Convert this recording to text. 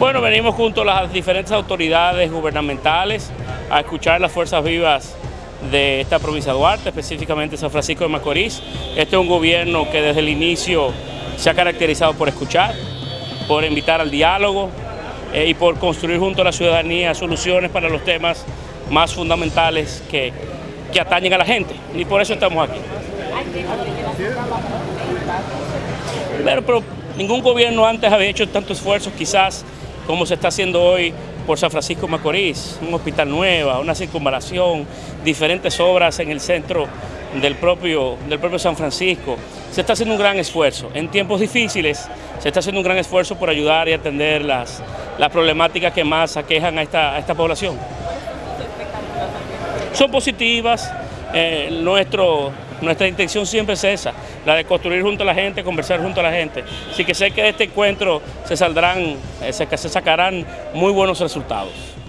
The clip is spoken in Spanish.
Bueno, venimos junto a las diferentes autoridades gubernamentales a escuchar las fuerzas vivas de esta provincia de Duarte, específicamente San Francisco de Macorís. Este es un gobierno que desde el inicio se ha caracterizado por escuchar, por invitar al diálogo eh, y por construir junto a la ciudadanía soluciones para los temas más fundamentales que, atañen a la gente. Y por eso estamos aquí. Pero, pero ningún gobierno antes había hecho tanto esfuerzo quizás como se está haciendo hoy por San Francisco Macorís, un hospital nuevo, una circunvalación, diferentes obras en el centro del propio, del propio San Francisco. Se está haciendo un gran esfuerzo. En tiempos difíciles se está haciendo un gran esfuerzo por ayudar y atender las, las problemáticas que más aquejan a esta, a esta población. Son positivas. Eh, nuestro, nuestra intención siempre es esa, la de construir junto a la gente, conversar junto a la gente. Así que sé que de este encuentro se saldrán, eh, se, se sacarán muy buenos resultados.